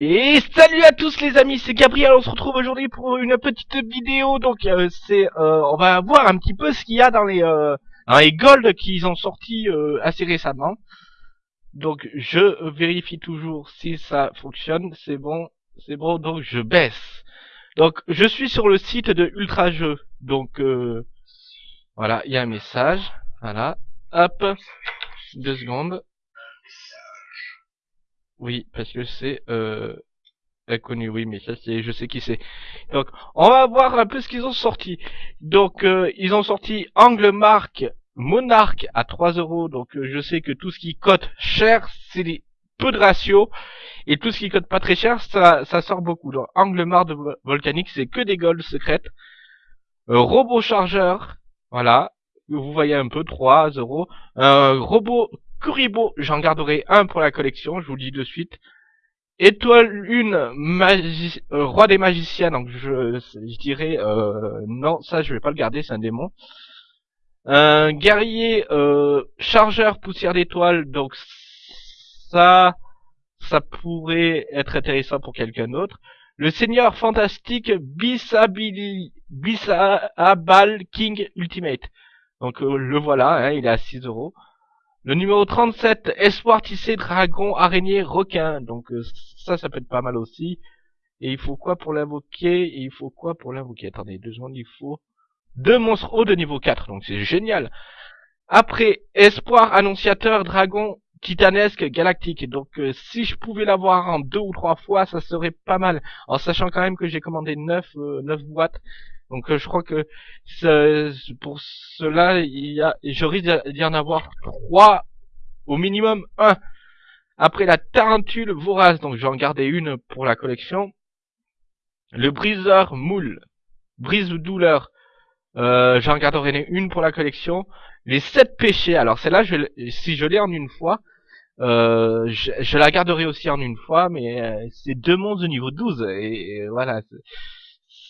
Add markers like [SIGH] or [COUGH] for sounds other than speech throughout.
Et salut à tous les amis, c'est Gabriel, on se retrouve aujourd'hui pour une petite vidéo, donc euh, c'est, euh, on va voir un petit peu ce qu'il y a dans les, euh, dans les gold qu'ils ont sorti euh, assez récemment. Donc je vérifie toujours si ça fonctionne, c'est bon, c'est bon, donc je baisse. Donc je suis sur le site de Ultra Jeux, donc euh, voilà, il y a un message, voilà, hop, deux secondes. Oui, parce que c'est euh, inconnu, oui, mais ça c'est, je sais qui c'est. Donc, on va voir un peu ce qu'ils ont sorti. Donc, euh, ils ont sorti Angle Mark Monarch à 3 euros. Donc, euh, je sais que tout ce qui cote cher, c'est peu de ratio. Et tout ce qui cote pas très cher, ça, ça sort beaucoup. Donc, Angle Mark de Volcanique, c'est que des golds secrètes. Euh, robot chargeur, voilà. Vous voyez un peu, 3 euros. Un robot Kuribo, j'en garderai un pour la collection, je vous le dis de suite. Étoile 1, magi euh, roi des magiciens, donc je, dirais, euh, non, ça je vais pas le garder, c'est un démon. Un guerrier euh, chargeur poussière d'étoile, donc ça, ça pourrait être intéressant pour quelqu'un d'autre. Le seigneur fantastique Bisabili, Bisabal King Ultimate. Donc le voilà, hein, il est à 6 euros. Le numéro 37, Espoir tissé, dragon, araignée, requin. Donc euh, ça, ça peut être pas mal aussi. Et il faut quoi pour l'invoquer? Et il faut quoi pour l'invoquer? Attendez, deux secondes, il faut deux monstres hauts de niveau 4. Donc c'est génial. Après, Espoir, annonciateur, dragon, titanesque, galactique. Donc euh, si je pouvais l'avoir en deux ou trois fois, ça serait pas mal. En sachant quand même que j'ai commandé 9, euh, 9 boîtes. Donc euh, je crois que pour cela, il y a, je risque d'y en avoir trois, au minimum un. Après la tarentule vorace, donc je vais en garder une pour la collection. Le briseur moule, brise douleur, euh, j'en garderai une pour la collection. Les sept péchés, alors celle-là, si je l'ai en une fois, euh, je, je, la garderai aussi en une fois, mais euh, c'est deux monstres de niveau 12, et, et voilà.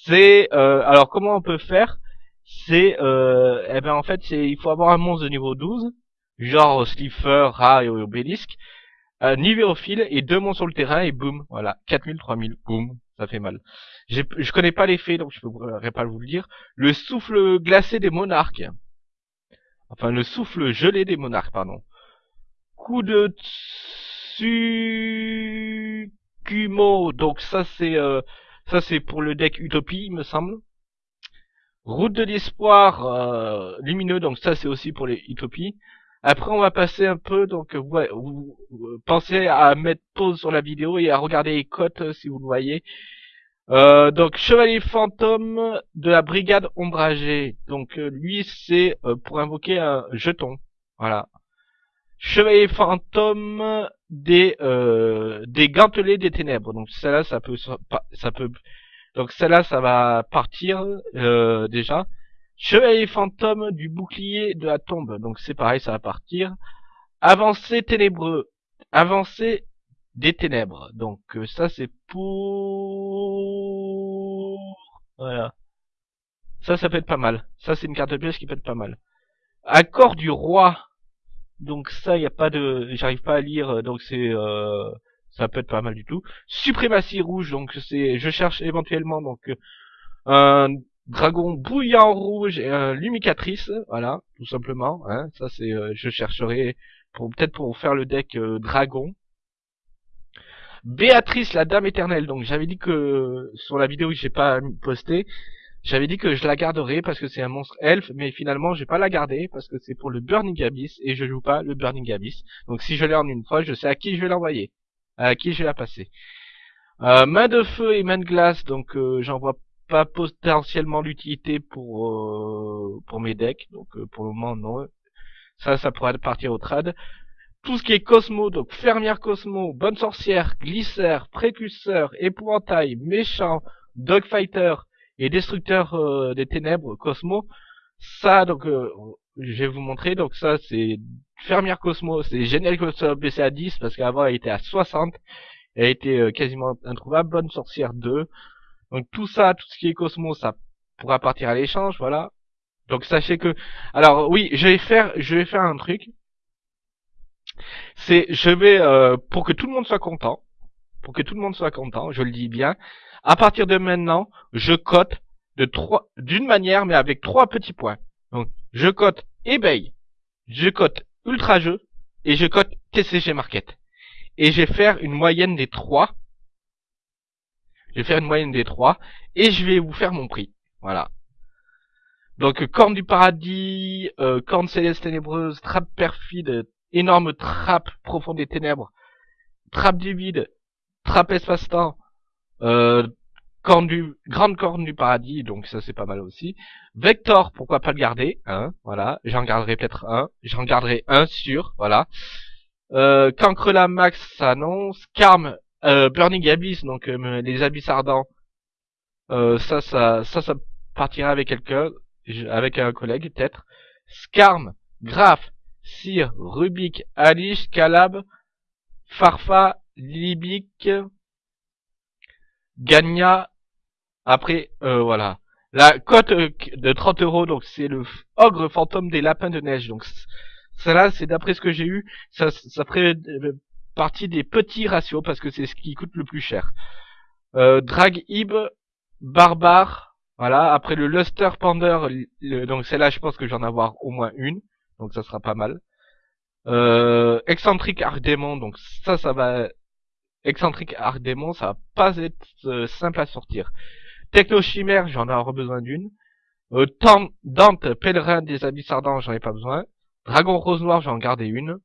C'est euh, alors comment on peut faire? C'est euh, eh ben en fait c'est il faut avoir un monstre de niveau 12, genre Slipher, Ra et Obélisque, euh, Nivérophile et deux monstres sur le terrain et boum, voilà, 4000, 3000, boum, ça fait mal. Je connais pas l'effet donc je pourrais pas vous le dire. Le souffle glacé des monarques. Enfin le souffle gelé des monarques, pardon. Coup de Tsukumo, donc ça c'est euh, ça, c'est pour le deck Utopie, il me semble. Route de l'espoir euh, lumineux, donc ça, c'est aussi pour les Utopies. Après, on va passer un peu, donc ouais, vous, pensez à mettre pause sur la vidéo et à regarder les cotes euh, si vous le voyez. Euh, donc chevalier fantôme de la brigade ombragée. Donc lui c'est pour invoquer un jeton. Voilà. Chevalier fantôme des euh, des gantelets des ténèbres. Donc celle-là, ça peut ça peut donc celle-là, ça va partir euh, déjà. Chevalier fantôme du bouclier de la tombe. Donc c'est pareil, ça va partir. Avancée ténébreux. Avancée des ténèbres. Donc euh, ça c'est pour voilà. Ça, ça peut être pas mal. Ça, c'est une carte de pièce qui peut être pas mal. Accord du roi. Donc ça, il a pas de, j'arrive pas à lire, euh, donc c'est, euh, ça peut être pas mal du tout. Suprématie rouge, donc c'est, je cherche éventuellement donc un dragon bouillant rouge et un lumicatrice, voilà, tout simplement. Hein, ça c'est, euh, je chercherai pour peut-être pour faire le deck dragon. Béatrice, la dame éternelle. Donc j'avais dit que sur la vidéo que j'ai pas posté, j'avais dit que je la garderais parce que c'est un monstre elfe, mais finalement je vais pas la garder parce que c'est pour le Burning Abyss et je joue pas le Burning Abyss. Donc si je l'ai en une fois, je sais à qui je vais l'envoyer, à qui je vais la passer. Euh, main de feu et main de glace, donc euh, j'en vois pas potentiellement l'utilité pour euh, pour mes decks, donc euh, pour le moment non. Ça, ça pourrait partir au trad. Tout ce qui est Cosmo, donc fermière Cosmo, bonne sorcière, glisseur, précurseur, épouvantail, méchant, dogfighter, et Destructeur euh, des Ténèbres, Cosmo. Ça, donc, euh, je vais vous montrer. Donc ça, c'est Fermière Cosmo. C'est génial que ça baissé à 10 parce qu'avant, elle était à 60. Elle été euh, quasiment introuvable. Bonne Sorcière 2. Donc tout ça, tout ce qui est Cosmo, ça pourra partir à l'échange, voilà. Donc sachez que, alors oui, je vais faire, je vais faire un truc. C'est, je vais, pour que tout le monde soit content, pour que tout le monde soit content, je le dis bien. À partir de maintenant, je cote de trois, d'une manière, mais avec trois petits points. Donc, je cote eBay, je cote Ultra Jeu et je cote TCG Market. Et je vais faire une moyenne des trois. Je vais faire une moyenne des trois et je vais vous faire mon prix. Voilà. Donc, Corne du Paradis, euh, Corne Céleste Ténébreuse, Trappe Perfide, Énorme Trappe Profonde des Ténèbres, Trappe du Vide, Trappe Espace-Temps, euh, corne du, Grande Corne du Paradis, donc ça c'est pas mal aussi. Vector, pourquoi pas le garder, hein, voilà. J'en garderai peut-être un, j'en garderai un sûr, voilà. Euh, Cancre la Max, ça non. Scarm, euh, Burning Abyss, donc euh, les abysses ardents, euh, ça, ça, ça, ça partira avec quelqu'un avec un collègue peut-être. Scarm, Graf, Sir, Rubik, Alice, Calab, Farfa, Libic, Gagna. Après, euh, voilà. La cote euh, de 30 euros, donc c'est le ogre fantôme des lapins de neige. Donc cela, c'est d'après ce que j'ai eu, ça, ça ferait euh, partie des petits ratios parce que c'est ce qui coûte le plus cher. Euh, Drag Ib, Barbare, voilà, après le Luster Pander, donc celle-là je pense que j'en avoir au moins une, donc ça sera pas mal. Euh, Excentrique Arc Démon, donc ça, ça va... Excentrique Arc Démon, ça va pas être euh, simple à sortir. Techno Chimère, j'en ai besoin d'une. Euh, Dante, Pèlerin des Abysses j'en ai pas besoin. Dragon Rose Noir, j'en gardé une.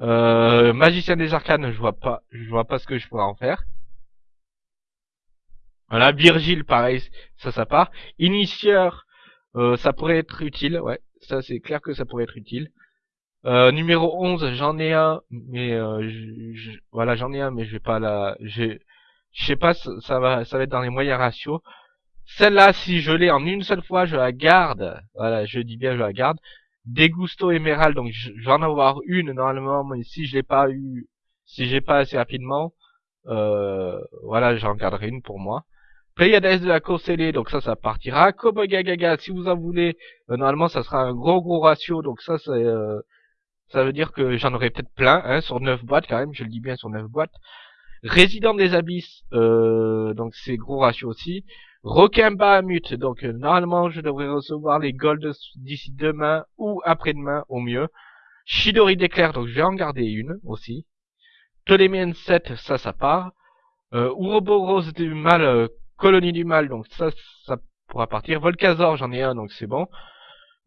Euh, Magicien des Arcanes, je vois pas, je vois pas ce que je pourrais en faire. Voilà, Virgile, pareil, ça, ça part. Initieur, euh, ça pourrait être utile, ouais. Ça, c'est clair que ça pourrait être utile. Euh, numéro 11, j'en ai un, mais euh, je, voilà, j'en ai un, mais je vais pas la... Je sais pas, ça, va ça va être dans les moyens ratios. Celle-là, si je l'ai en une seule fois, je la garde. Voilà, je dis bien, je la garde. Dégusto émerald, donc je vais en avoir une normalement, mais si je l'ai pas eu, si j'ai pas assez rapidement, euh, voilà, j'en garderai une pour moi. Pléiades de la course donc ça, ça partira. Cowboy Gaga, si vous en voulez, euh, normalement, ça sera un gros gros ratio, donc ça, c'est, euh, ça veut dire que j'en aurai peut-être plein, hein, sur 9 boîtes quand même, je le dis bien sur 9 boîtes. Résident des Abysses, euh, donc c'est gros ratio aussi. Requin Bahamut, donc normalement je devrais recevoir les golds d'ici demain ou après-demain au mieux. Shidori d'éclair, donc je vais en garder une aussi. Ptoléméen 7, ça, ça part. Euh, Ouroboros du mal, Colonie du Mal, donc ça, ça pourra partir. Volcazor, j'en ai un, donc c'est bon.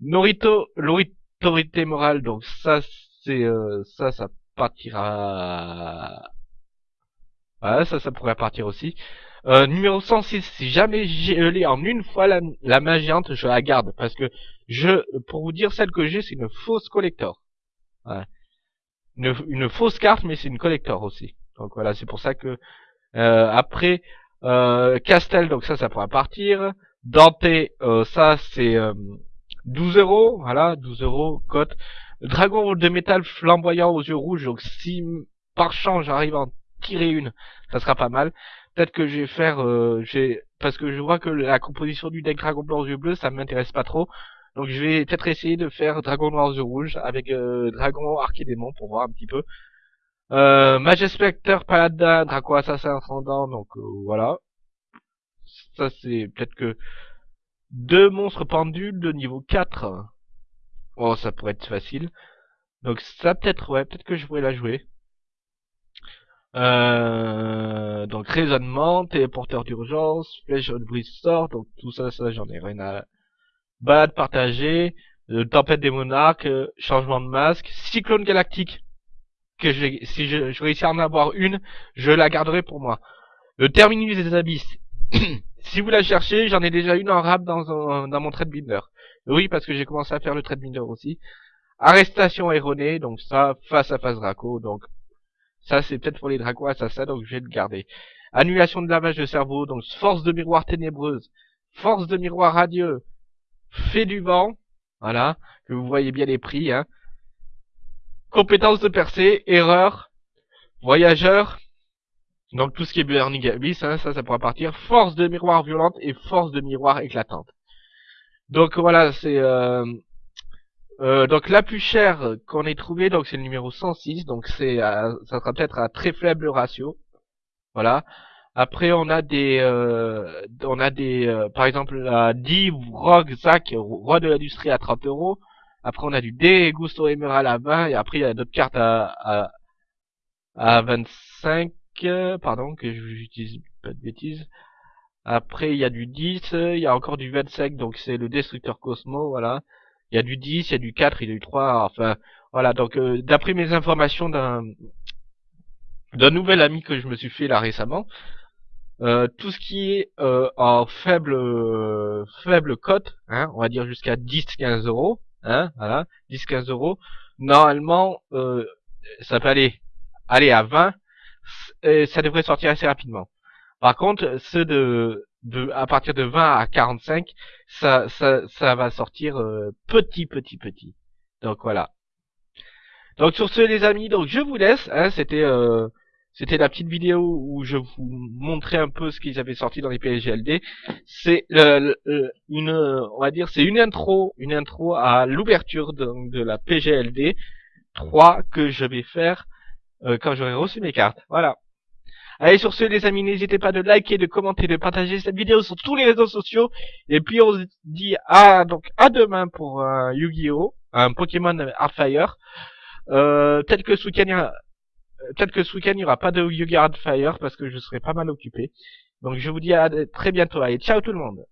Norito, l'autorité morale, donc ça, c'est euh, ça, ça partira. Voilà, ça, ça pourrait partir aussi. Euh, numéro 106, si jamais j'ai l'ai en une fois la, la main géante, je la garde. Parce que je, pour vous dire, celle que j'ai, c'est une fausse collector. Une, fausse carte, mais c'est une collector aussi. Donc voilà, c'est pour ça que euh, après, euh, Castel, donc ça, ça pourra partir. Dante, euh, ça, c'est 12 euh, euros. Voilà, 12 euros, cote. Dragon de métal flamboyant aux yeux rouges. Donc si par chance j'arrive à en tirer une, ça sera pas mal. Peut-être que je vais faire, euh, parce que je vois que la composition du deck Dragon blanc aux yeux bleus, ça m'intéresse pas trop. Donc je vais peut-être essayer de faire Dragon noir aux yeux rouges avec euh, Dragon Archédémon pour voir un petit peu. Euh, Majespecter, Paladin, Draco Assassin Ascendant, donc euh, voilà. Ça c'est peut-être que deux monstres pendules de niveau 4. Oh, ça pourrait être facile. Donc ça peut-être, ouais, peut-être que je pourrais la jouer. Euh, donc raisonnement, téléporteur d'urgence, flèche de brise sort, donc tout ça, ça j'en ai rien à... Balade partagée, euh, tempête des monarques, euh, changement de masque, cyclone galactique que je, si je, je, réussis à en avoir une, je la garderai pour moi. Le terminus des abysses. [CLEARS THROAT] si vous la cherchez, j'en ai déjà une en rap dans, mon trade binder. Oui, parce que j'ai commencé à faire le trade binder aussi. Arrestation erronée, donc ça, face à face Draco, donc ça c'est peut-être pour les Draco assassins, donc je vais le garder. Annulation de lavage de cerveau, donc force de miroir ténébreuse, force de miroir radieux, fait du vent, voilà, que vous voyez bien les prix, hein. Compétence de percée, erreur, voyageur, donc tout ce qui est Burning Abyss, hein, ça, ça pourra partir. Force de miroir violente et force de miroir éclatante. Donc voilà, c'est... Euh, euh, donc la plus chère qu'on ait trouvé, donc c'est le numéro 106, donc c'est, euh, ça sera peut-être un très faible ratio. Voilà. Après, on a des, euh, on a des, euh, par exemple, la Div, Rogue, Zack, Roi de l'industrie à 30 euros. Après, on a du D, Gusto Emerald à 20, et après, il y a d'autres cartes à, à, à 25, pardon, que j'utilise pas de bêtises. Après, il y a du 10, il y a encore du 25, donc c'est le Destructeur Cosmo, voilà. Il y a du 10, il y a du 4, il y a du 3, enfin, voilà. Donc, euh, d'après mes informations d'un d'un nouvel ami que je me suis fait là récemment, euh, tout ce qui est euh, en faible faible cote, hein, on va dire jusqu'à 10-15 euros, hein, voilà, 10-15 euros, normalement euh, ça peut aller aller à 20, et ça devrait sortir assez rapidement. Par contre, ceux de, de à partir de 20 à 45, ça ça ça va sortir petit petit petit. Donc voilà. Donc sur ce les amis, donc je vous laisse. Hein, C'était euh, c'était la petite vidéo où je vous montrais un peu ce qu'ils avaient sorti dans les PSGLD. C'est une, on va dire, c'est une intro, une intro à l'ouverture de, de, la PGLD 3 que je vais faire euh, quand j'aurai reçu mes cartes. Voilà. Allez, sur ce, les amis, n'hésitez pas de liker, de commenter, de partager cette vidéo sur tous les réseaux sociaux. Et puis, on se dit à, donc, à demain pour un Yu-Gi-Oh! Un Pokémon Hardfire. Euh, peut-être que week-end, peut-être que ce week-end il n'y aura pas de Yu-Gi-Oh! Fire parce que je serai pas mal occupé. Donc je vous dis à très bientôt. Allez, ciao tout le monde